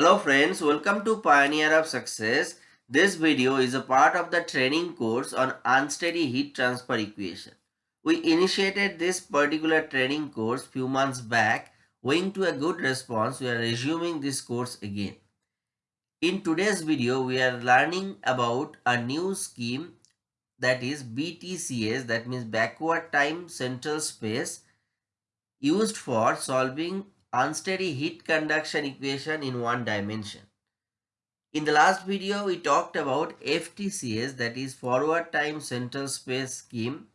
Hello friends, welcome to Pioneer of Success. This video is a part of the training course on unsteady heat transfer equation. We initiated this particular training course few months back. Owing to a good response, we are resuming this course again. In today's video, we are learning about a new scheme that is BTCS that means backward time central space used for solving unsteady heat conduction equation in one dimension. In the last video, we talked about FTCS that is forward time central space scheme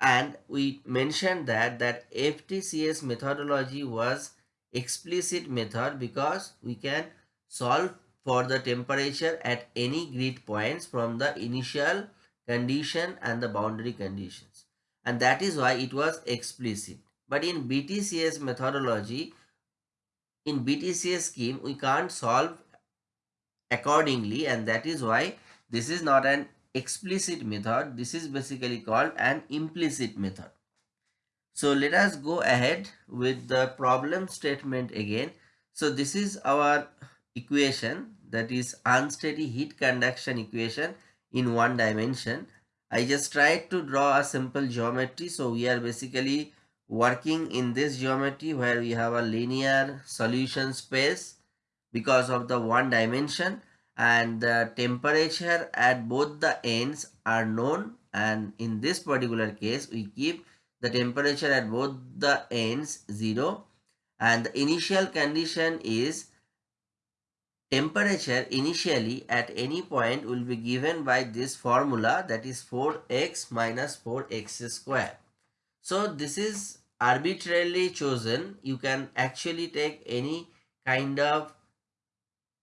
and we mentioned that that FTCS methodology was explicit method because we can solve for the temperature at any grid points from the initial condition and the boundary conditions and that is why it was explicit but in BTCS methodology in BTCS scheme we can't solve accordingly and that is why this is not an explicit method. This is basically called an implicit method. So let us go ahead with the problem statement again. So this is our equation that is unsteady heat conduction equation in one dimension. I just tried to draw a simple geometry. So we are basically working in this geometry where we have a linear solution space because of the one dimension and the temperature at both the ends are known. And in this particular case we keep the temperature at both the ends 0 and the initial condition is temperature initially at any point will be given by this formula that is 4x minus 4x square. So this is arbitrarily chosen. You can actually take any kind of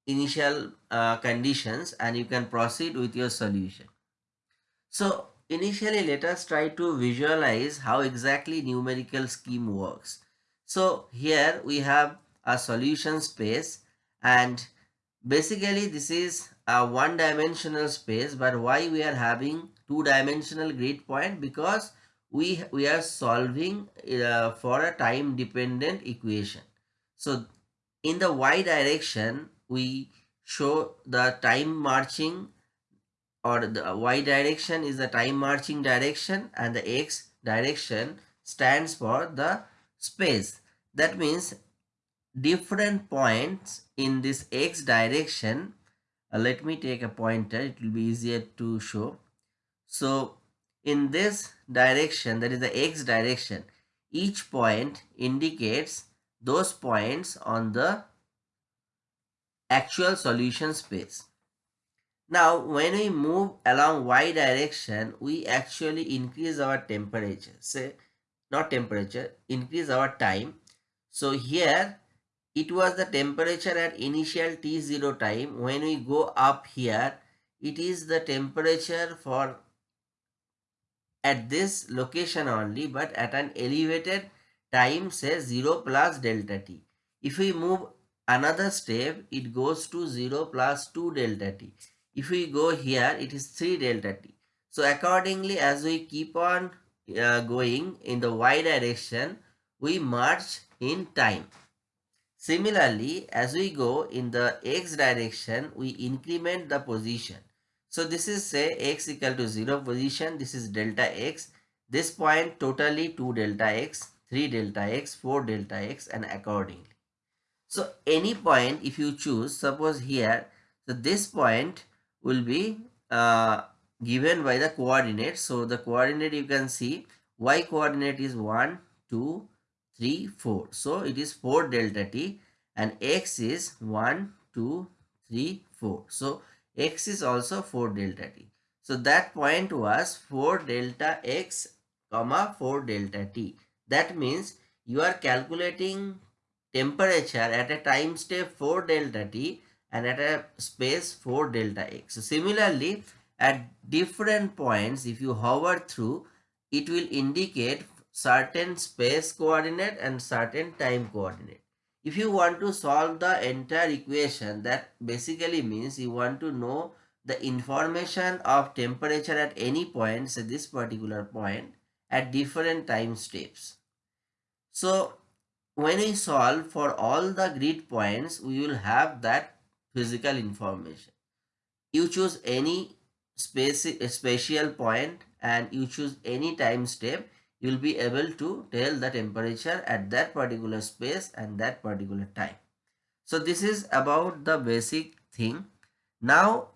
initial uh, conditions and you can proceed with your solution. So initially let us try to visualize how exactly numerical scheme works. So here we have a solution space and basically this is a one dimensional space but why we are having two dimensional grid point because we we are solving uh, for a time dependent equation. So in the y direction we show the time marching or the y direction is the time marching direction and the x direction stands for the space. That means different points in this x direction uh, let me take a pointer it will be easier to show. So in this direction, that is the x direction, each point indicates those points on the actual solution space. Now, when we move along y direction, we actually increase our temperature. Say, not temperature, increase our time. So here, it was the temperature at initial T0 time. When we go up here, it is the temperature for at this location only but at an elevated time say 0 plus delta t. If we move another step it goes to 0 plus 2 delta t. If we go here it is 3 delta t. So accordingly as we keep on uh, going in the y direction we march in time. Similarly as we go in the x direction we increment the position. So this is say x equal to 0 position. This is delta x. This point totally 2 delta x, 3 delta x, 4 delta x and accordingly. So any point if you choose, suppose here, so this point will be uh, given by the coordinate. So the coordinate you can see y coordinate is 1, 2, 3, 4. So it is 4 delta t and x is 1, 2, 3, 4. So x is also 4 delta t. So that point was 4 delta x comma 4 delta t. That means you are calculating temperature at a time step 4 delta t and at a space 4 delta x. So similarly at different points if you hover through it will indicate certain space coordinate and certain time coordinate if you want to solve the entire equation that basically means you want to know the information of temperature at any point say this particular point at different time steps so when we solve for all the grid points we will have that physical information. You choose any space, spatial point and you choose any time step, you will be able to tell the temperature at that particular space and that particular time. So this is about the basic thing. Now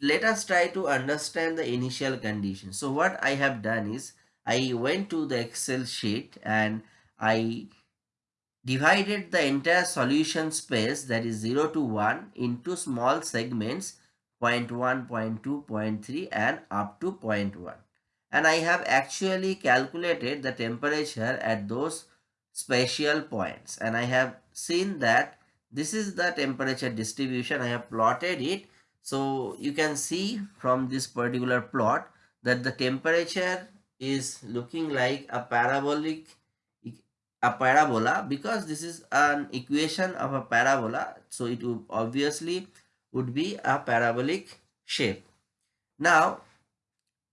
let us try to understand the initial condition. So what I have done is I went to the Excel sheet and I divided the entire solution space that is 0 to 1 into small segments 0 0.1, 0 0.2, 0.3 and up to 0.1. And I have actually calculated the temperature at those spatial points and I have seen that this is the temperature distribution. I have plotted it. So you can see from this particular plot that the temperature is looking like a parabolic a parabola because this is an equation of a parabola so it would obviously would be a parabolic shape now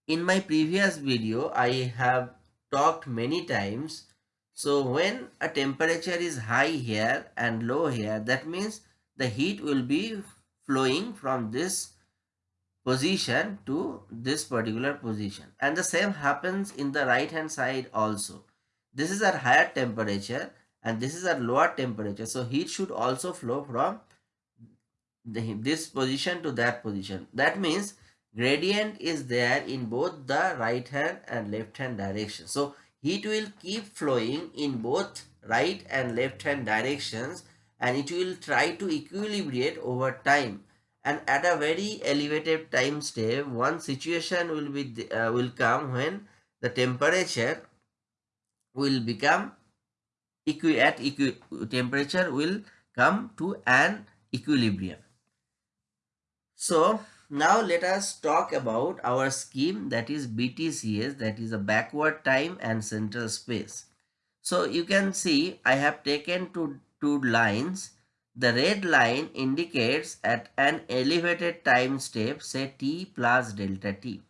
in my previous video i have talked many times so when a temperature is high here and low here that means the heat will be flowing from this position to this particular position and the same happens in the right hand side also this is at higher temperature and this is at lower temperature. So heat should also flow from the, this position to that position. That means gradient is there in both the right hand and left hand direction. So heat will keep flowing in both right and left hand directions and it will try to equilibrate over time and at a very elevated time step one situation will be uh, will come when the temperature will become equi at equi temperature will come to an equilibrium. So now let us talk about our scheme that is BTCS that is a backward time and central space. So you can see I have taken two, two lines. The red line indicates at an elevated time step say t plus delta t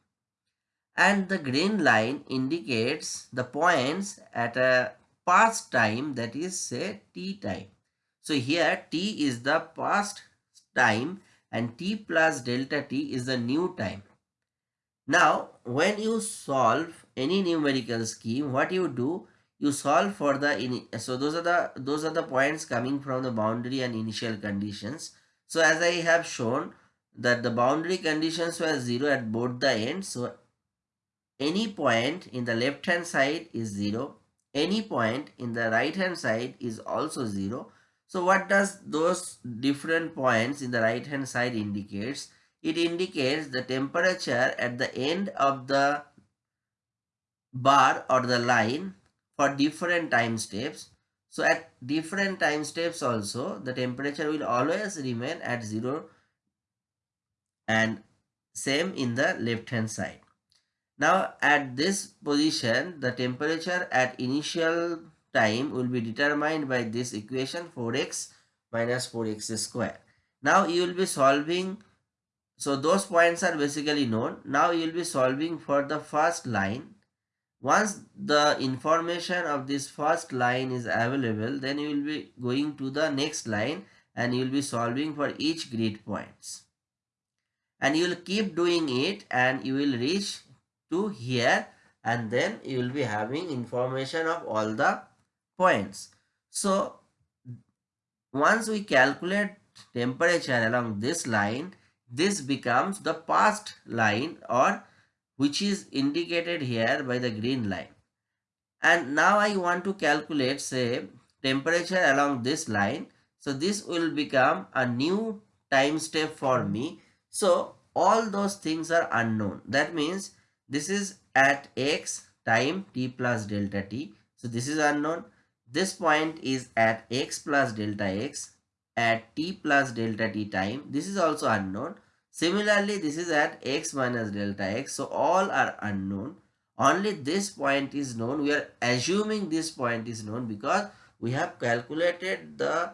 and the green line indicates the points at a past time that is say t time. So here t is the past time and t plus delta t is the new time. Now when you solve any numerical scheme what you do you solve for the in so those are the those are the points coming from the boundary and initial conditions. So as I have shown that the boundary conditions were 0 at both the ends. So any point in the left hand side is 0 any point in the right hand side is also 0 so what does those different points in the right hand side indicates? It indicates the temperature at the end of the bar or the line for different time steps. So at different time steps also the temperature will always remain at 0 and same in the left hand side. Now at this position, the temperature at initial time will be determined by this equation 4x minus 4x square. Now you will be solving, so those points are basically known. Now you will be solving for the first line. Once the information of this first line is available, then you will be going to the next line and you will be solving for each grid points. And you will keep doing it and you will reach to here and then you will be having information of all the points. So once we calculate temperature along this line, this becomes the past line or which is indicated here by the green line. And now I want to calculate say temperature along this line. So this will become a new time step for me. So all those things are unknown. That means this is at x time t plus delta t. So this is unknown. This point is at x plus delta x at t plus delta t time. This is also unknown. Similarly, this is at x minus delta x. So all are unknown. Only this point is known. We are assuming this point is known because we have calculated the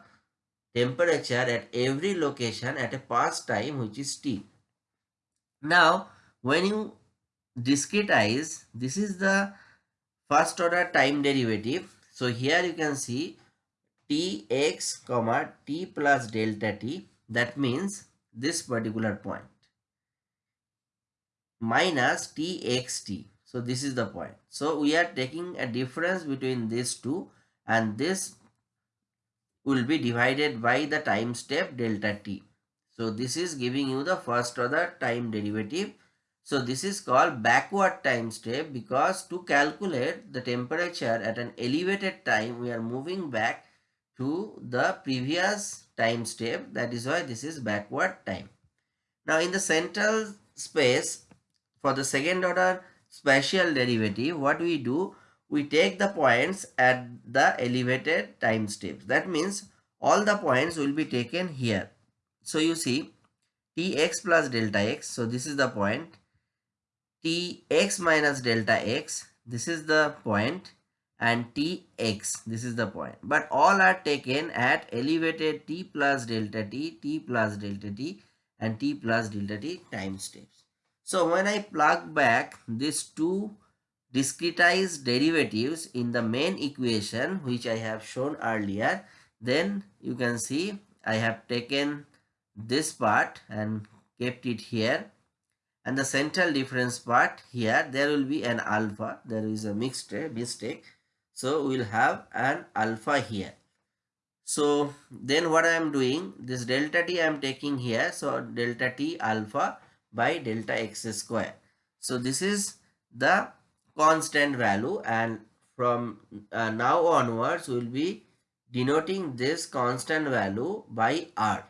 temperature at every location at a past time which is t. Now, when you discretize this is the first order time derivative so here you can see tx comma t plus delta t. That means this particular point minus txt so this is the point. So we are taking a difference between these two and this will be divided by the time step delta t. So this is giving you the first order time derivative so this is called backward time step because to calculate the temperature at an elevated time we are moving back to the previous time step that is why this is backward time. Now in the central space for the second order spatial derivative what we do we take the points at the elevated time steps that means all the points will be taken here. So you see tx plus delta x so this is the point tx minus delta x this is the point and tx this is the point. But all are taken at elevated t plus delta t t plus delta t and t plus delta t time steps. So when i plug back these two discretized derivatives in the main equation which i have shown earlier then you can see i have taken this part and kept it here and the central difference part here there will be an alpha. There is a mixed mistake. So we'll have an alpha here. So then what i am doing this delta t i am taking here. So delta t alpha by delta x square. So this is the constant value. And from uh, now onwards we will be denoting this constant value by r.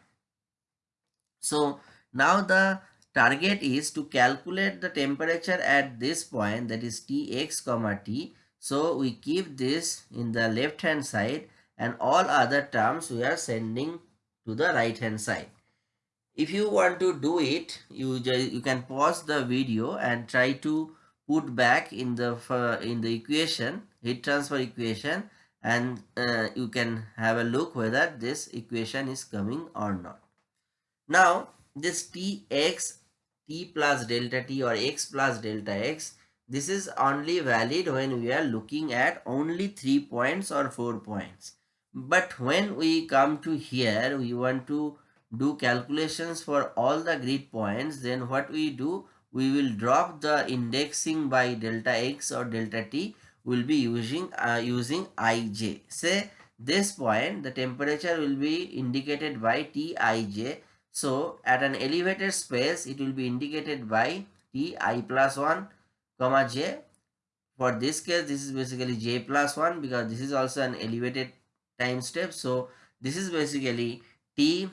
So now the Target is to calculate the temperature at this point that is Tx comma T. So we keep this in the left hand side and all other terms we are sending to the right hand side. If you want to do it, you, you can pause the video and try to put back in the in the equation, heat transfer equation and uh, you can have a look whether this equation is coming or not. Now this Tx t plus delta t or x plus delta x this is only valid when we are looking at only three points or four points. But when we come to here we want to do calculations for all the grid points then what we do we will drop the indexing by delta x or delta t will be using uh, using ij say this point the temperature will be indicated by tij so at an elevated space, it will be indicated by T i plus 1 comma j. For this case, this is basically j plus 1 because this is also an elevated time step. So this is basically T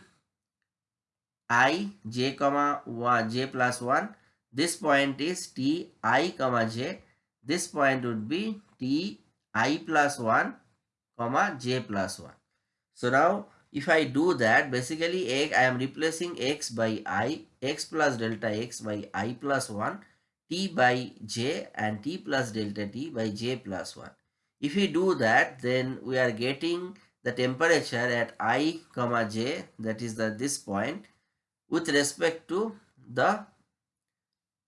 i j comma 1 j plus 1. This point is T i comma j. This point would be T i plus 1 comma j plus 1. So now if I do that, basically I am replacing x by i, x plus delta x by i plus 1, t by j and t plus delta t by j plus 1. If we do that, then we are getting the temperature at i comma j, that is the this point, with respect to the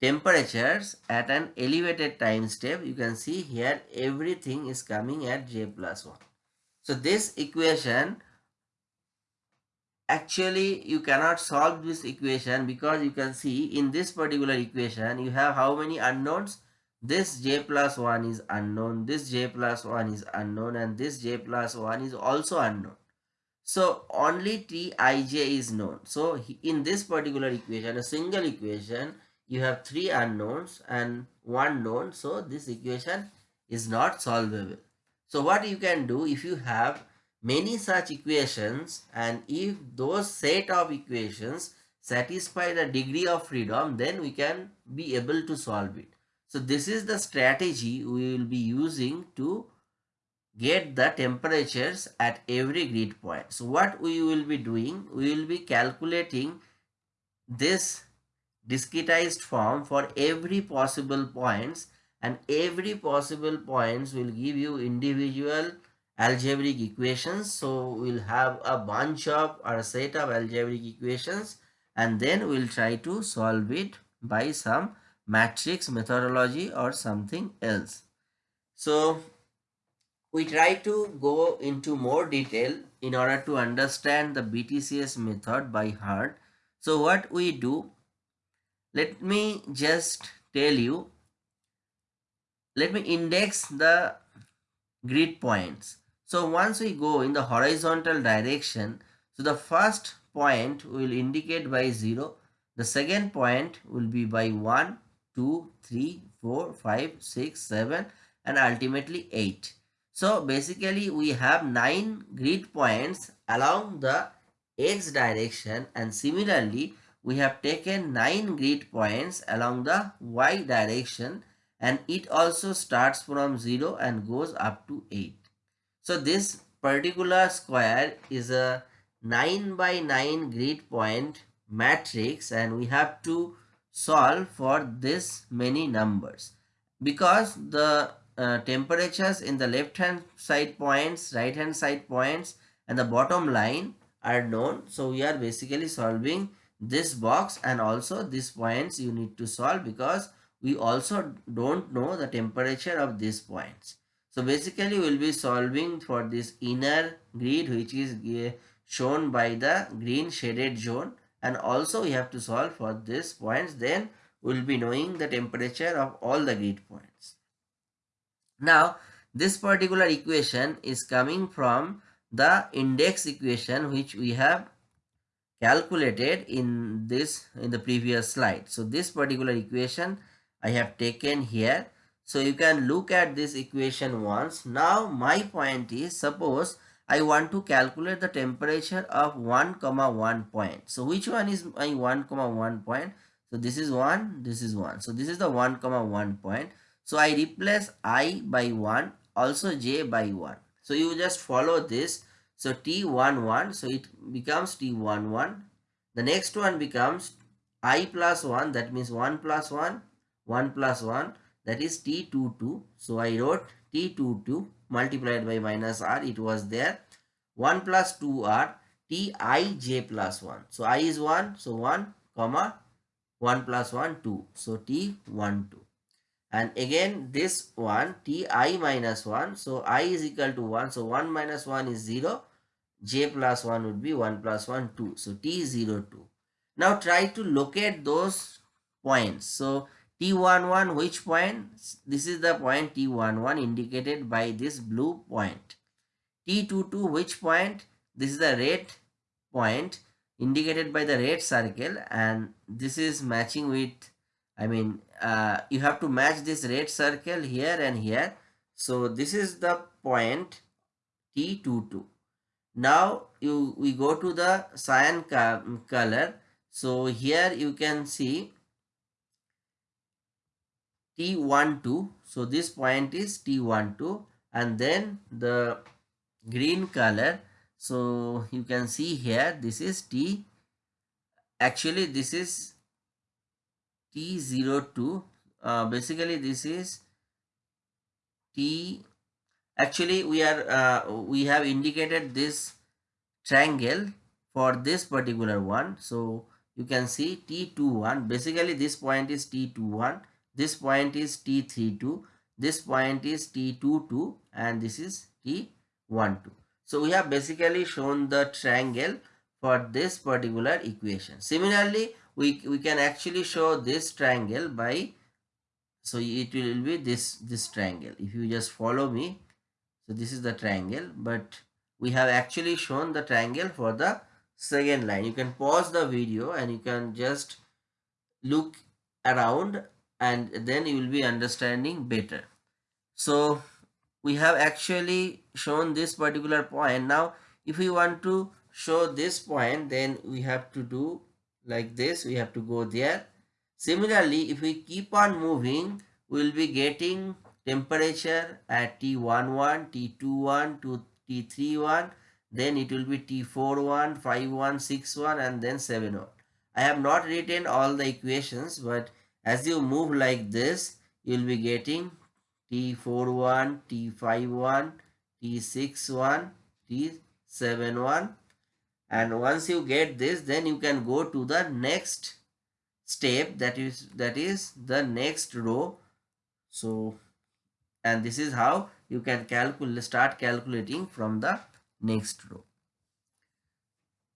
temperatures at an elevated time step. You can see here everything is coming at j plus 1. So this equation actually you cannot solve this equation because you can see in this particular equation you have how many unknowns? This j plus 1 is unknown this j plus 1 is unknown and this j plus 1 is also unknown. So only tij is known. So in this particular equation a single equation you have three unknowns and one known. So this equation is not solvable. So what you can do if you have many such equations and if those set of equations satisfy the degree of freedom then we can be able to solve it. So this is the strategy we will be using to get the temperatures at every grid point. So what we will be doing, we will be calculating this discretized form for every possible points and every possible points will give you individual algebraic equations. So we'll have a bunch of or a set of algebraic equations and then we'll try to solve it by some matrix methodology or something else. So we try to go into more detail in order to understand the BTCS method by heart. So what we do, let me just tell you, let me index the grid points. So once we go in the horizontal direction, so the first point will indicate by 0, the second point will be by 1, 2, 3, 4, 5, 6, 7 and ultimately 8. So basically we have 9 grid points along the x direction and similarly we have taken 9 grid points along the y direction and it also starts from 0 and goes up to 8. So this particular square is a 9 by 9 grid point matrix and we have to solve for this many numbers. Because the uh, temperatures in the left hand side points right hand side points and the bottom line are known. So we are basically solving this box and also these points you need to solve because we also don't know the temperature of these points so basically we'll be solving for this inner grid which is uh, shown by the green shaded zone and also we have to solve for these points then we'll be knowing the temperature of all the grid points now, this particular equation is coming from the index equation which we have calculated in this in the previous slide. So, this particular equation I have taken here. So, you can look at this equation once. Now, my point is suppose I want to calculate the temperature of 1 comma 1 point. So, which one is my 1 comma 1 point? So, this is 1, this is 1. So, this is the 1 comma 1 point. So I replace i by 1 also j by 1. So you just follow this. So t11 so it becomes t11. The next one becomes i plus 1 that means 1 plus 1 1 plus 1 that is t22. So I wrote t22 multiplied by minus r. It was there. 1 plus 2r tij plus 1. So i is 1 so 1 comma 1 plus 1 2 so t12 and again this one ti minus 1 so i is equal to 1 so 1 minus 1 is 0 j plus 1 would be 1 plus 1 2 so t is 0 2 now try to locate those points. So t11 which point this is the point t11 indicated by this blue point t22 which point this is the red point indicated by the red circle and this is matching with I mean, uh, you have to match this red circle here and here. So this is the point T22. Now you we go to the cyan color. So here you can see T12. So this point is T12 and then the green color. So you can see here this is T. Actually this is T02 uh, basically this is T actually we are uh, we have indicated this triangle for this particular one so you can see T21 basically this point is T21 this point is T32 this point is T22 and this is T12 so we have basically shown the triangle for this particular equation. Similarly we, we can actually show this triangle by so it will be this this triangle. If you just follow me so this is the triangle but we have actually shown the triangle for the second line. You can pause the video and you can just look around and then you will be understanding better. So we have actually shown this particular point. Now if we want to show this point then we have to do like this. We have to go there. Similarly if we keep on moving we will be getting temperature at t11 t21 to t31 then it will be t41 51 61 and then 71 i have not written all the equations but as you move like this you will be getting t41 t51 t61 t71 and once you get this then you can go to the next step that is that is the next row. So and this is how you can calculate start calculating from the next row.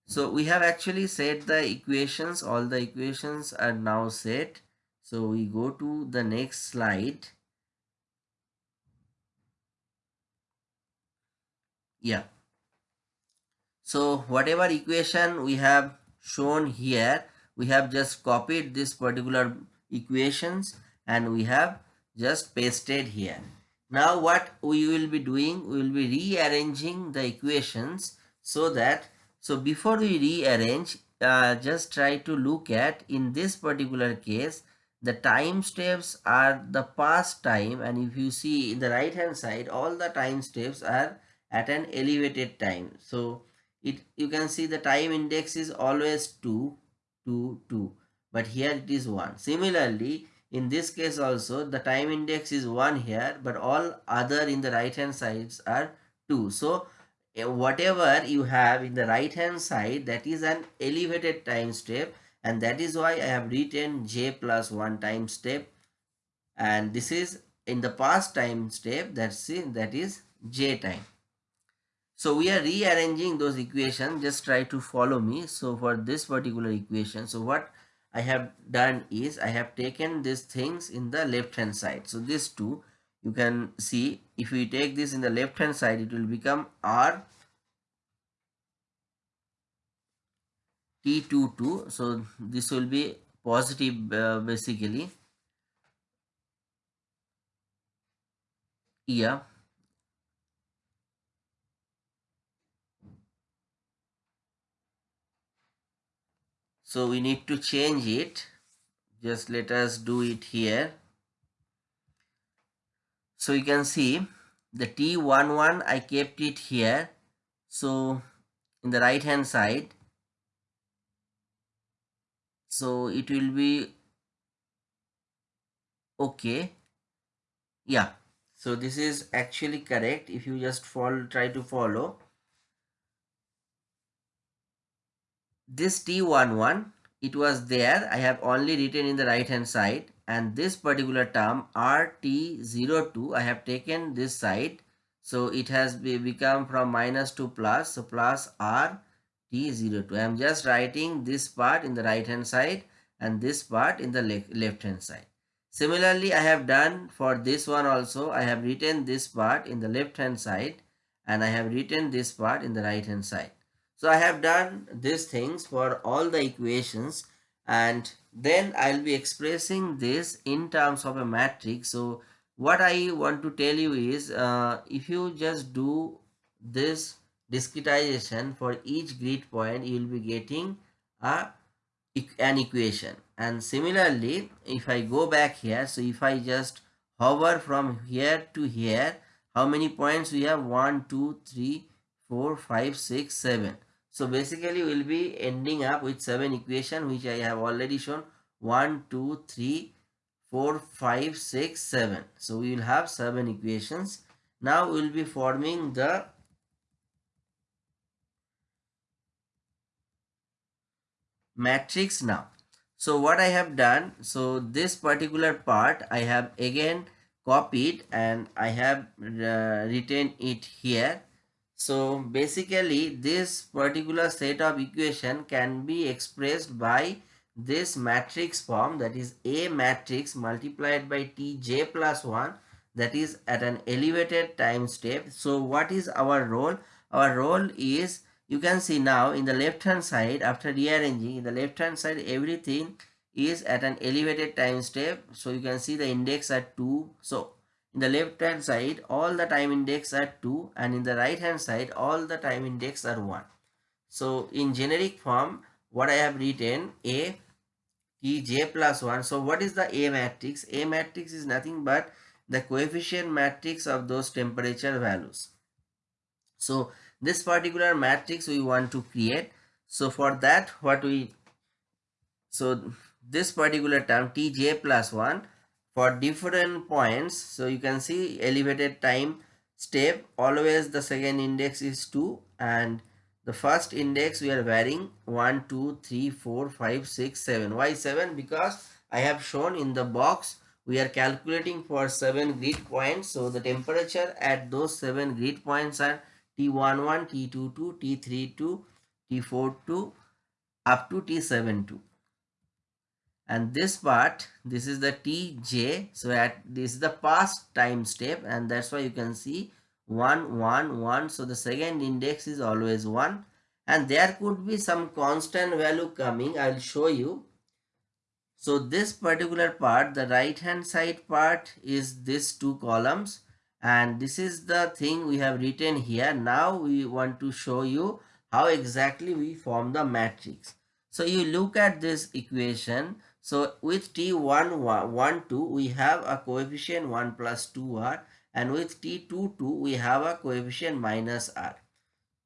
So we have actually set the equations all the equations are now set so we go to the next slide. Yeah. So whatever equation we have shown here we have just copied this particular equations and we have just pasted here. Now what we will be doing we will be rearranging the equations so that so before we rearrange uh, just try to look at in this particular case the time steps are the past time and if you see in the right hand side all the time steps are at an elevated time. So it you can see the time index is always 2 2 2 but here it is 1 similarly in this case also the time index is 1 here but all other in the right hand sides are 2 so eh, whatever you have in the right hand side that is an elevated time step and that is why I have written j plus 1 time step. And this is in the past time step that's it that is j time. So we are rearranging those equations just try to follow me. So for this particular equation so what I have done is I have taken these things in the left hand side. So these two you can see if we take this in the left hand side it will become R T22 so this will be positive uh, basically. Yeah. So we need to change it. Just let us do it here. So you can see the t11 I kept it here. So in the right hand side so it will be okay. Yeah. So this is actually correct. If you just try to follow. This t11 it was there. I have only written in the right hand side. And this particular term rt02 i have taken this side. So it has be, become from minus to plus. So plus r T02. I am just writing this part in the right hand side and this part in the le left hand side. Similarly, I have done for this one also. I have written this part in the left hand side and I have written this part in the right hand side. So I have done these things for all the equations and then I'll be expressing this in terms of a matrix. So what I want to tell you is uh, if you just do this discretization for each grid point you will be getting a an equation. And similarly if i go back here so if i just hover from here to here how many points we have? One two three four five six seven. So basically we'll be ending up with seven equation which i have already shown. One two three four five six seven. So we will have seven equations. Now we'll be forming the matrix now. So what i have done so this particular part i have again copied and i have uh, written it here. So basically this particular set of equation can be expressed by this matrix form that is a matrix multiplied by tj plus 1 that is at an elevated time step. So what is our role? Our role is you can see now in the left hand side after rearranging in the left hand side everything is at an elevated time step. So you can see the index at 2 so in the left hand side all the time index are 2 and in the right hand side all the time index are 1 so in generic form what i have written a t j plus 1 so what is the a matrix? A matrix is nothing but the coefficient matrix of those temperature values. So this particular matrix we want to create. So for that what we so this particular term tj plus 1 for different points. So you can see elevated time step always the second index is 2 and the first index we are varying 1 2 3 4 5 6 7 why 7 because i have shown in the box we are calculating for 7 grid points. So the temperature at those 7 grid points are T11, T22, T32 T42 up to T72 and this part this is the tj so at this is the past time step and that's why you can see 1 1 1 so the second index is always 1 and there could be some constant value coming i'll show you. So this particular part the right hand side part is this two columns and this is the thing we have written here now we want to show you how exactly we form the matrix so you look at this equation so with T1, 1, 1 2, we have a coefficient 1 plus 2r and with T2, 2, we have a coefficient minus r.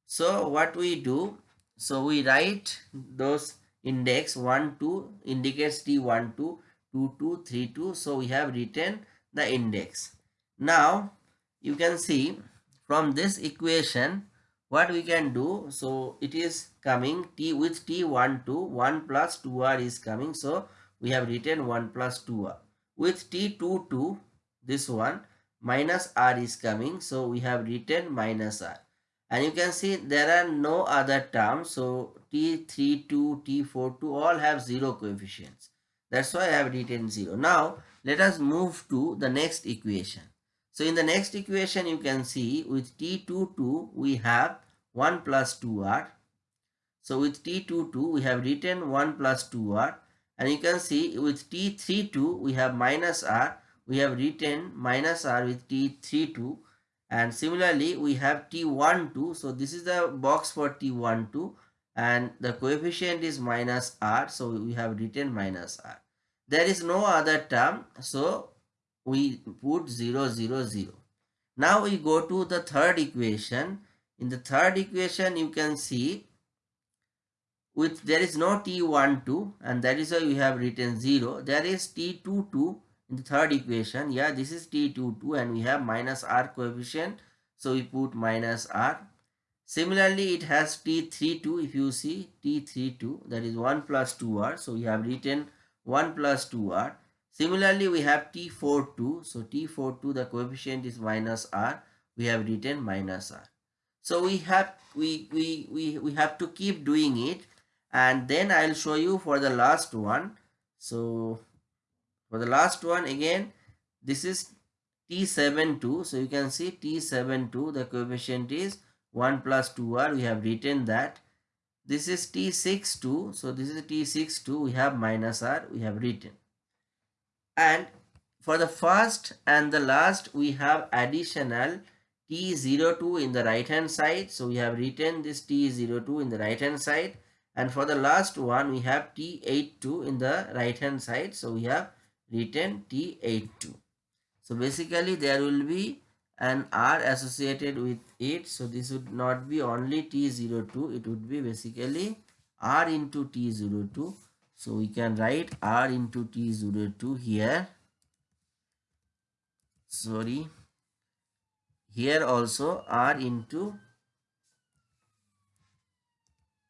So what we do, so we write those index 1, 2 indicates T1, 2, 2, 2, 3, 2. So we have written the index. Now you can see from this equation what we can do. So it is coming T with T1, 2, 1 plus 2r is coming. So we have written 1 plus 2r. With t22, this one, minus r is coming. So we have written minus r. And you can see there are no other terms. So t32, t42 all have 0 coefficients. That's why I have written 0. Now let us move to the next equation. So in the next equation you can see with t22 we have 1 plus 2r. So with t22 we have written 1 plus 2r and you can see with T32 we have minus R. We have written minus R with T32 and similarly we have T12. So this is the box for T12 and the coefficient is minus R. So we have written minus R. There is no other term. So we put 0, 0, 0. Now we go to the third equation. In the third equation you can see with there is no t12 and that is why we have written 0 there is t22 in the third equation. Yeah this is t22 and we have minus r coefficient. So we put minus r. Similarly it has t32 if you see t32 that is 1 plus 2r so we have written 1 plus 2r similarly we have t42 so t42 the coefficient is minus r we have written minus r so we have we we we, we have to keep doing it and then I'll show you for the last one. So for the last one again, this is T72. So you can see T72, the coefficient is 1 plus 2R. We have written that. This is T62. So this is T62. We have minus R. We have written. And for the first and the last, we have additional T02 in the right hand side. So we have written this T02 in the right hand side. And for the last one we have T82 in the right hand side. So we have written T82 so basically there will be an R associated with it. So this would not be only T02 it would be basically R into T02 so we can write R into T02 here. Sorry. Here also R into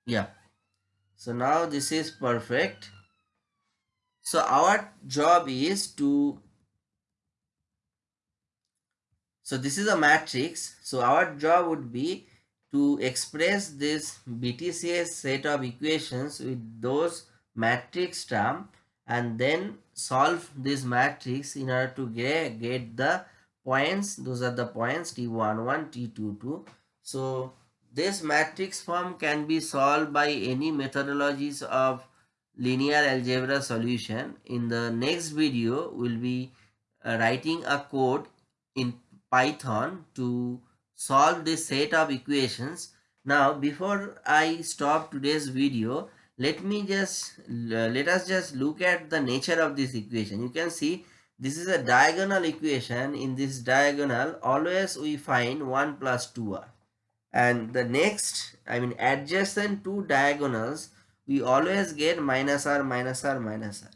yeah. So now this is perfect. So our job is to so this is a matrix. So our job would be to express this BTCS set of equations with those matrix term and then solve this matrix in order to get, get the points those are the points t11 t22 so this matrix form can be solved by any methodologies of linear algebra solution. In the next video, we'll be uh, writing a code in Python to solve this set of equations. Now, before I stop today's video, let me just, uh, let us just look at the nature of this equation. You can see this is a diagonal equation. In this diagonal, always we find 1 plus 2r and the next I mean adjacent two diagonals we always get minus r minus r minus r.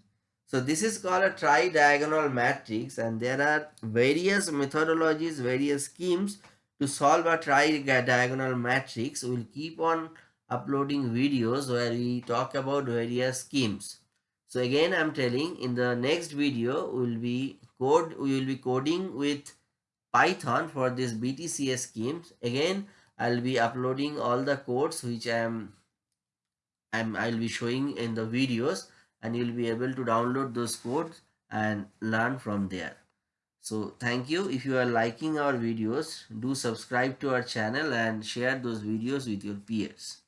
So this is called a tri-diagonal matrix and there are various methodologies, various schemes to solve a tri-diagonal matrix. We will keep on uploading videos where we talk about various schemes. So again I'm telling in the next video we will be code we will be coding with Python for this BTCS schemes. Again I'll be uploading all the codes which I am I'm, I'll be showing in the videos and you'll be able to download those codes and learn from there. So thank you. If you are liking our videos, do subscribe to our channel and share those videos with your peers.